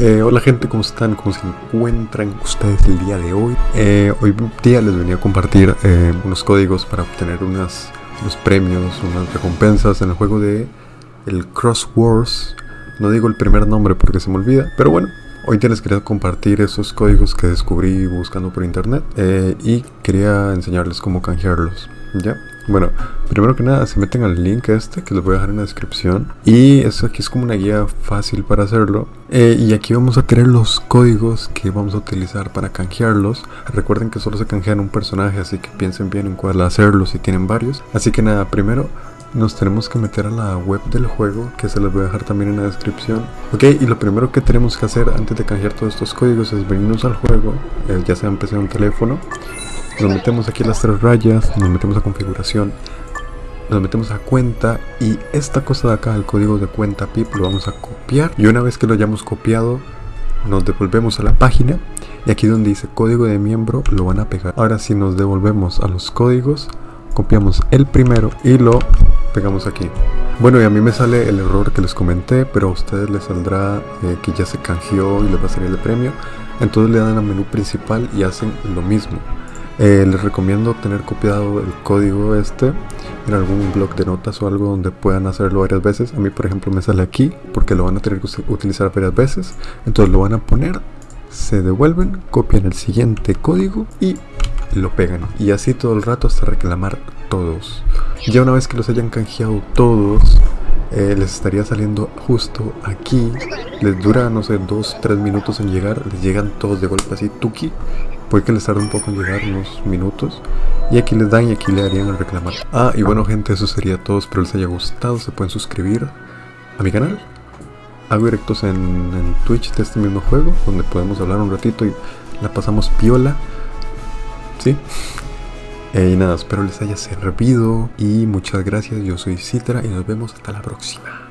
Eh, hola gente, ¿cómo están? ¿Cómo se encuentran ustedes el día de hoy? Eh, hoy día les venía a compartir eh, unos códigos para obtener unos premios, unas recompensas en el juego de el Cross Wars. No digo el primer nombre porque se me olvida, pero bueno, hoy día les quería compartir esos códigos que descubrí buscando por internet y quería enseñarles cómo canjearlos. ¿Ya? Bueno, primero que nada se meten al link este que les voy a dejar en la descripción. Y eso aquí es como una guía fácil para hacerlo. Eh, y aquí vamos a tener los códigos que vamos a utilizar para canjearlos. Recuerden que solo se canjean un personaje así que piensen bien en cuál hacerlo si tienen varios. Así que nada, primero nos tenemos que meter a la web del juego que se les voy a dejar también en la descripción. Ok y lo primero que tenemos que hacer antes de canjear todos estos códigos es venirnos al juego eh, ya sea en PC o teléfono nos metemos aquí las tres rayas, nos metemos a configuración, nos metemos a cuenta y esta cosa de acá, el código de cuenta PIP, lo vamos a copiar y una vez que lo hayamos copiado, nos devolvemos a la página y aquí donde dice código de miembro lo van a pegar. Ahora si nos devolvemos a los códigos, copiamos el primero y lo pegamos aquí. Bueno y a mí me sale el error que les comenté, pero a ustedes les saldrá eh, que ya se canjeó y les va a salir el premio. Entonces le dan al menú principal y hacen lo mismo. Eh, les recomiendo tener copiado el código este en algún blog de notas o algo donde puedan hacerlo varias veces. A mí, por ejemplo, me sale aquí porque lo van a tener que utilizar varias veces. Entonces lo van a poner, se devuelven, copian el siguiente código y lo pegan. Y así todo el rato hasta reclamar todos. Ya una vez que los hayan canjeado todos, eh, les estaría saliendo justo aquí. Les dura, no sé, 2-3 minutos en llegar. Les llegan todos de golpe así, tuki. Puede que les tarde un poco en llegar, unos minutos. Y aquí les dan y aquí le harían el reclamar. Ah, y bueno gente, eso sería todo. Espero les haya gustado. Se pueden suscribir a mi canal. Hago directos en, en Twitch de este mismo juego, donde podemos hablar un ratito y la pasamos piola. ¿Sí? Eh, y nada, espero les haya servido. Y muchas gracias. Yo soy Citra y nos vemos hasta la próxima.